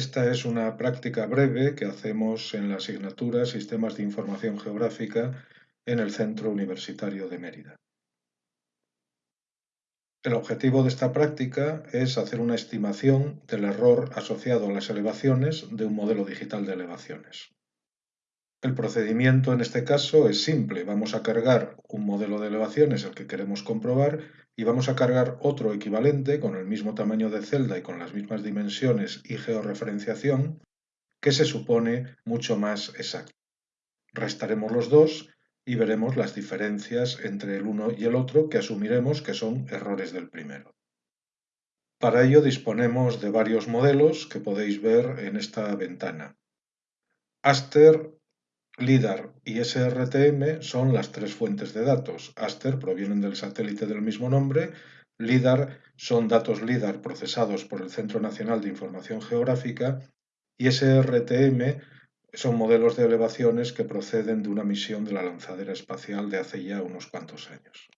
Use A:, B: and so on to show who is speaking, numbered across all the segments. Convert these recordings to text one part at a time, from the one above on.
A: Esta es una práctica breve que hacemos en la asignatura Sistemas de Información Geográfica en el Centro Universitario de Mérida. El objetivo de esta práctica es hacer una estimación del error asociado a las elevaciones de un modelo digital de elevaciones. El procedimiento en este caso es simple. Vamos a cargar un modelo de elevaciones, el que queremos comprobar, y vamos a cargar otro equivalente con el mismo tamaño de celda y con las mismas dimensiones y georreferenciación, que se supone mucho más exacto. Restaremos los dos y veremos las diferencias entre el uno y el otro que asumiremos que son errores del primero. Para ello disponemos de varios modelos que podéis ver en esta ventana. Aster LIDAR y SRTM son las tres fuentes de datos. Aster provienen del satélite del mismo nombre, LIDAR son datos LIDAR procesados por el Centro Nacional de Información Geográfica y SRTM son modelos de elevaciones que proceden de una misión de la lanzadera espacial de hace ya unos cuantos años.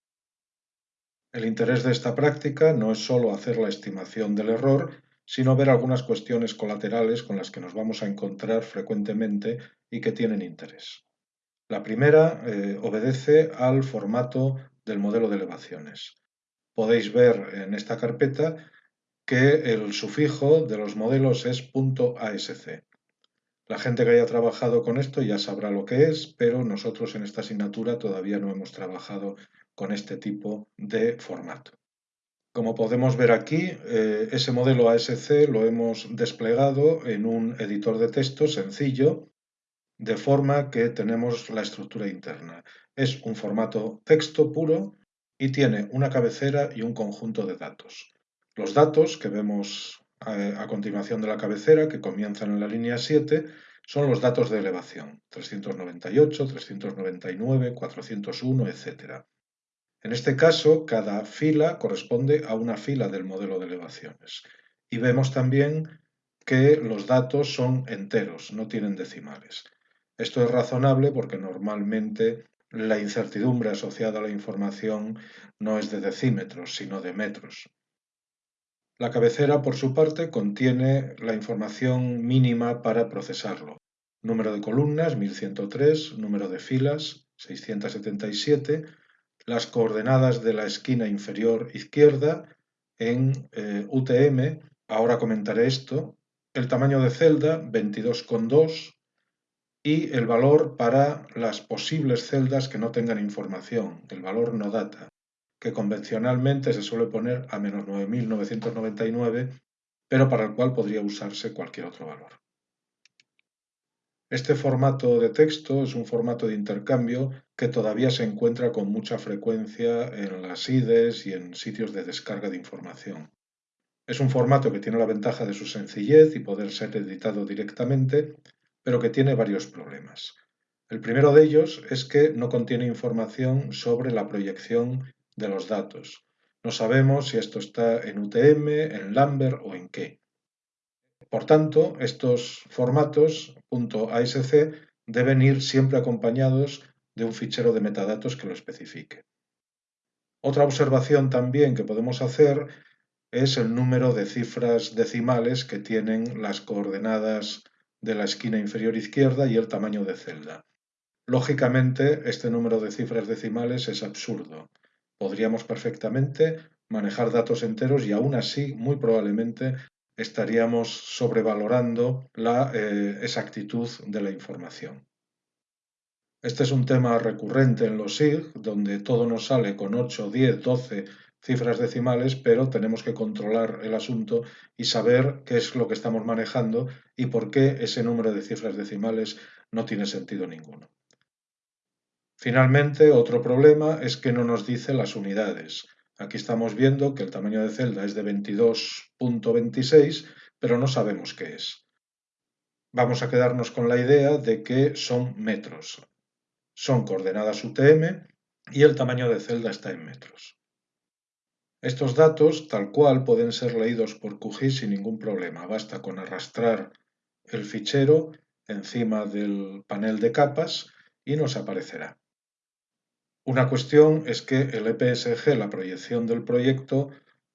A: El interés de esta práctica no es solo hacer la estimación del error, sino ver algunas cuestiones colaterales con las que nos vamos a encontrar frecuentemente y que tienen interés. La primera eh, obedece al formato del modelo de elevaciones. Podéis ver en esta carpeta que el sufijo de los modelos es .asc. La gente que haya trabajado con esto ya sabrá lo que es, pero nosotros en esta asignatura todavía no hemos trabajado con este tipo de formato. Como podemos ver aquí, eh, ese modelo ASC lo hemos desplegado en un editor de texto sencillo, de forma que tenemos la estructura interna. Es un formato texto puro y tiene una cabecera y un conjunto de datos. Los datos que vemos eh, a continuación de la cabecera, que comienzan en la línea 7, son los datos de elevación, 398, 399, 401, etc. En este caso, cada fila corresponde a una fila del modelo de elevaciones. Y vemos también que los datos son enteros, no tienen decimales. Esto es razonable porque normalmente la incertidumbre asociada a la información no es de decímetros, sino de metros. La cabecera, por su parte, contiene la información mínima para procesarlo. Número de columnas, 1103, número de filas, 677, las coordenadas de la esquina inferior izquierda en eh, UTM, ahora comentaré esto, el tamaño de celda 22,2 y el valor para las posibles celdas que no tengan información, el valor no data, que convencionalmente se suele poner a menos 9.999, pero para el cual podría usarse cualquier otro valor. Este formato de texto es un formato de intercambio que todavía se encuentra con mucha frecuencia en las IDES y en sitios de descarga de información. Es un formato que tiene la ventaja de su sencillez y poder ser editado directamente, pero que tiene varios problemas. El primero de ellos es que no contiene información sobre la proyección de los datos. No sabemos si esto está en UTM, en Lambert o en qué. Por tanto, estos formatos .asc deben ir siempre acompañados de un fichero de metadatos que lo especifique. Otra observación también que podemos hacer es el número de cifras decimales que tienen las coordenadas de la esquina inferior izquierda y el tamaño de celda. Lógicamente, este número de cifras decimales es absurdo. Podríamos perfectamente manejar datos enteros y aún así, muy probablemente, estaríamos sobrevalorando la eh, exactitud de la información. Este es un tema recurrente en los SIG, donde todo nos sale con 8, 10, 12 cifras decimales, pero tenemos que controlar el asunto y saber qué es lo que estamos manejando y por qué ese número de cifras decimales no tiene sentido ninguno. Finalmente, otro problema es que no nos dice las unidades. Aquí estamos viendo que el tamaño de celda es de 22.26, pero no sabemos qué es. Vamos a quedarnos con la idea de que son metros. Son coordenadas UTM y el tamaño de celda está en metros. Estos datos, tal cual, pueden ser leídos por QGIS sin ningún problema. Basta con arrastrar el fichero encima del panel de capas y nos aparecerá. Una cuestión es que el EPSG, la proyección del proyecto,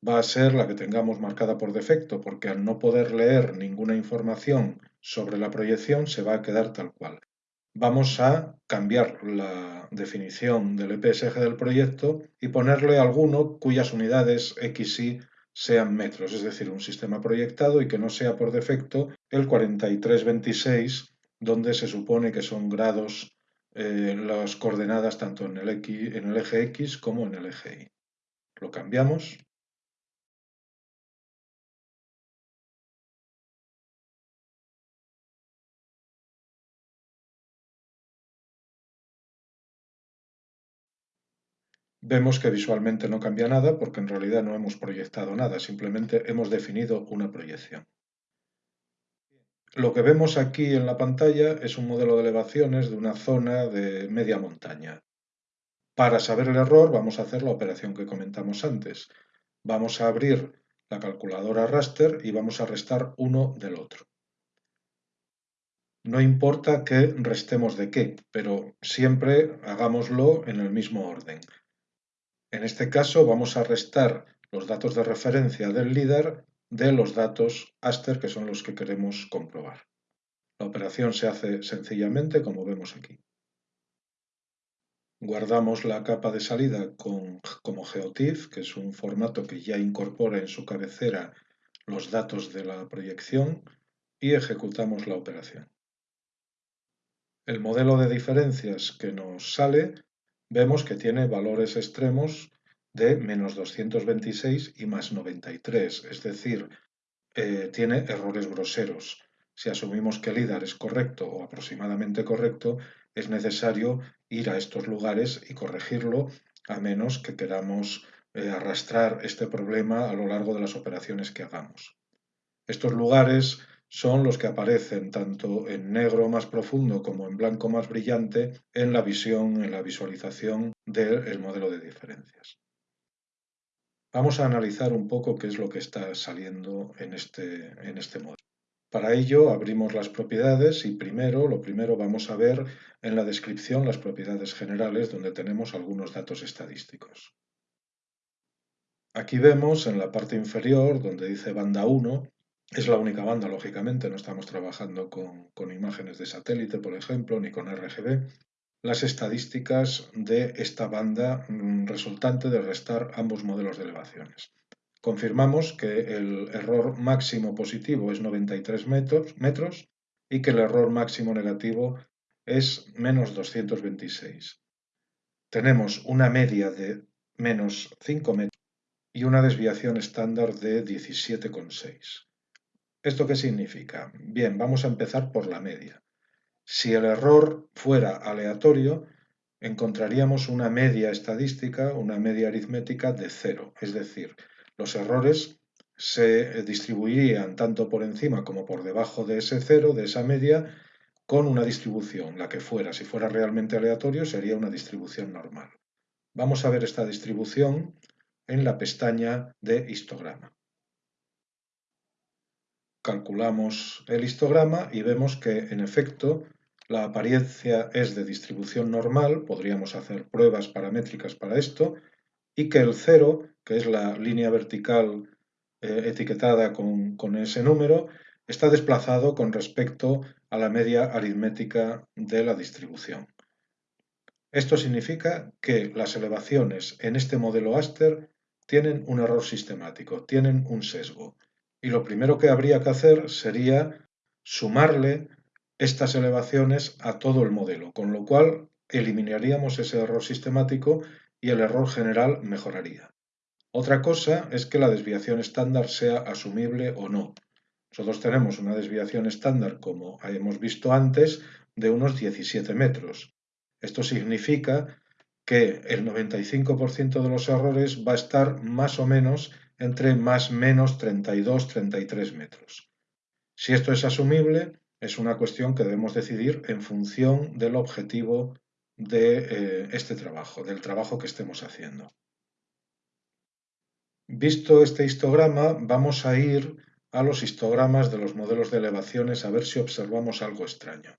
A: va a ser la que tengamos marcada por defecto, porque al no poder leer ninguna información sobre la proyección se va a quedar tal cual. Vamos a cambiar la definición del EPSG del proyecto y ponerle alguno cuyas unidades X y sean metros, es decir, un sistema proyectado y que no sea por defecto el 4326, donde se supone que son grados eh, las coordenadas tanto en el eje X como en el eje Y. Lo cambiamos Vemos que visualmente no cambia nada porque en realidad no hemos proyectado nada, simplemente hemos definido una proyección. Lo que vemos aquí en la pantalla es un modelo de elevaciones de una zona de media montaña. Para saber el error vamos a hacer la operación que comentamos antes. Vamos a abrir la calculadora raster y vamos a restar uno del otro. No importa que restemos de qué, pero siempre hagámoslo en el mismo orden. En este caso vamos a restar los datos de referencia del LIDAR de los datos ASTER que son los que queremos comprobar. La operación se hace sencillamente como vemos aquí. Guardamos la capa de salida con, como GeoTIFF, que es un formato que ya incorpora en su cabecera los datos de la proyección y ejecutamos la operación. El modelo de diferencias que nos sale vemos que tiene valores extremos de menos 226 y más 93, es decir, eh, tiene errores groseros. Si asumimos que el IDAR es correcto o aproximadamente correcto, es necesario ir a estos lugares y corregirlo, a menos que queramos eh, arrastrar este problema a lo largo de las operaciones que hagamos. Estos lugares son los que aparecen tanto en negro más profundo como en blanco más brillante en la visión, en la visualización del modelo de diferencias. Vamos a analizar un poco qué es lo que está saliendo en este, en este modelo. Para ello abrimos las propiedades y primero, lo primero vamos a ver en la descripción las propiedades generales donde tenemos algunos datos estadísticos. Aquí vemos en la parte inferior donde dice banda 1 es la única banda, lógicamente, no estamos trabajando con, imágenes de satélite, por ejemplo, ni con RGB. Las estadísticas de esta banda mm, resultante de restar ambos modelos de elevaciones. Confirmamos que el error máximo positivo es 93 metros, metros y que el error máximo negativo es menos 226. Tenemos una media de menos 5 metros y una desviación estándar de 17,6. ¿Esto qué significa? Bien, vamos a empezar por la media. Si el error fuera aleatorio, encontraríamos una media estadística, una media aritmética de cero. Es decir, los errores se distribuirían tanto por encima como por debajo de ese cero, de esa media, con una distribución, la que fuera. Si fuera realmente aleatorio, sería una distribución normal. Vamos a ver esta distribución en la pestaña de histograma calculamos el histograma y vemos que, en efecto, la apariencia es de distribución normal, podríamos hacer pruebas paramétricas para esto, y que el cero, que es la línea vertical eh, etiquetada con, con ese número, está desplazado con respecto a la media aritmética de la distribución. Esto significa que las elevaciones en este modelo Aster tienen un error sistemático, tienen un sesgo. Y lo primero que habría que hacer sería sumarle estas elevaciones a todo el modelo, con lo cual eliminaríamos ese error sistemático y el error general mejoraría. Otra cosa es que la desviación estándar sea asumible o no. Nosotros tenemos una desviación estándar, como hemos visto antes, de unos 17 metros. Esto significa que el 95% de los errores va a estar más o menos entre más menos 32-33 metros. Si esto es asumible, es una cuestión que debemos decidir en función del objetivo de eh, este trabajo, del trabajo que estemos haciendo. Visto este histograma, vamos a ir a los histogramas de los modelos de elevaciones a ver si observamos algo extraño.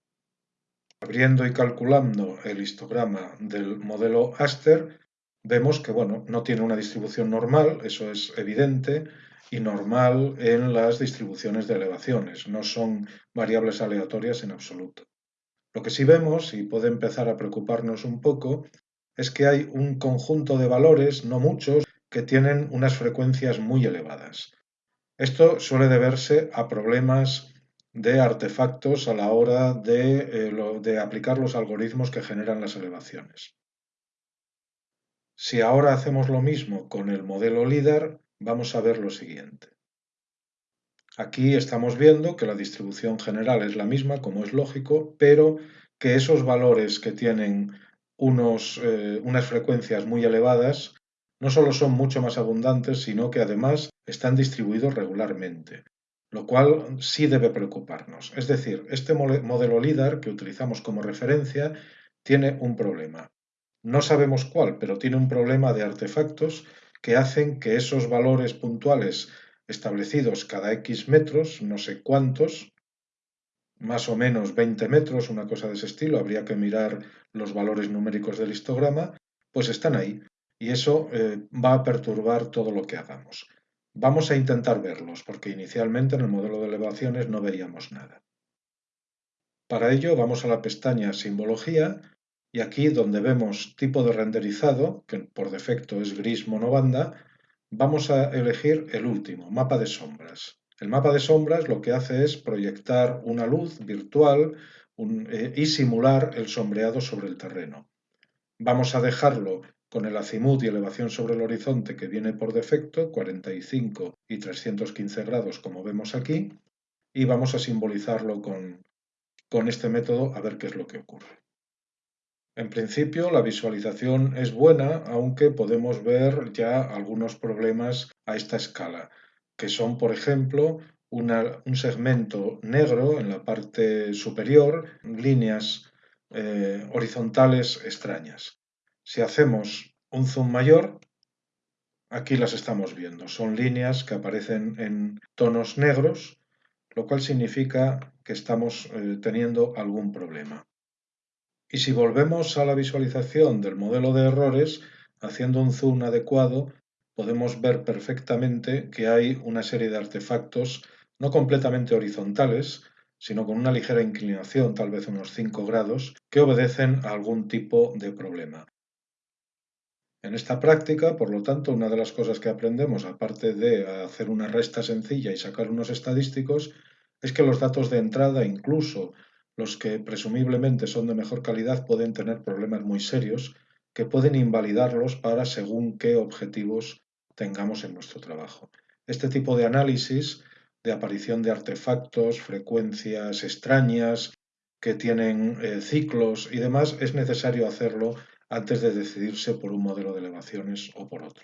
A: Abriendo y calculando el histograma del modelo Aster, vemos que bueno, no tiene una distribución normal, eso es evidente, y normal en las distribuciones de elevaciones, no son variables aleatorias en absoluto. Lo que sí vemos, y puede empezar a preocuparnos un poco, es que hay un conjunto de valores, no muchos, que tienen unas frecuencias muy elevadas. Esto suele deberse a problemas de artefactos a la hora de, eh, de aplicar los algoritmos que generan las elevaciones. Si ahora hacemos lo mismo con el modelo LIDAR, vamos a ver lo siguiente. Aquí estamos viendo que la distribución general es la misma, como es lógico, pero que esos valores que tienen eh, unas frecuencias muy elevadas no solo son mucho más abundantes, sino que además están distribuidos regularmente, lo cual sí debe preocuparnos. Es decir, este modelo LIDAR que utilizamos como referencia tiene un problema. No sabemos cuál, pero tiene un problema de artefactos que hacen que esos valores puntuales establecidos cada X metros, no sé cuántos, más o menos 20 metros, una cosa de ese estilo, habría que mirar los valores numéricos del histograma, pues están ahí y eso eh, va a perturbar todo lo que hagamos. Vamos a intentar verlos, porque inicialmente en el modelo de elevaciones no veíamos nada. Para ello vamos a la pestaña Simbología y aquí donde vemos tipo de renderizado, que por defecto es gris monobanda, vamos a elegir el último, mapa de sombras. El mapa de sombras lo que hace es proyectar una luz virtual eh, y simular el sombreado sobre el terreno. Vamos a dejarlo con el azimut y elevación sobre el horizonte que viene por defecto, 45 y 315 grados como vemos aquí, y vamos a simbolizarlo con, con este método a ver qué es lo que ocurre. En principio la visualización es buena, aunque podemos ver ya algunos problemas a esta escala, que son, por ejemplo, un segmento negro en la parte superior, líneas eh, horizontales extrañas. Si hacemos un zoom mayor, aquí las estamos viendo. Son líneas que aparecen en tonos negros, lo cual significa que estamos eh, teniendo algún problema. Y si volvemos a la visualización del modelo de errores, haciendo un zoom adecuado, podemos ver perfectamente que hay una serie de artefactos no completamente horizontales, sino con una ligera inclinación, tal vez unos 5 grados, que obedecen a algún tipo de problema. En esta práctica, por lo tanto, una de las cosas que aprendemos, aparte de hacer una resta sencilla y sacar unos estadísticos, es que los datos de entrada, incluso los que presumiblemente son de mejor calidad pueden tener problemas muy serios que pueden invalidarlos para según qué objetivos tengamos en nuestro trabajo. Este tipo de análisis de aparición de artefactos, frecuencias extrañas que tienen eh, ciclos y demás, es necesario hacerlo antes de decidirse por un modelo de elevaciones o por otro.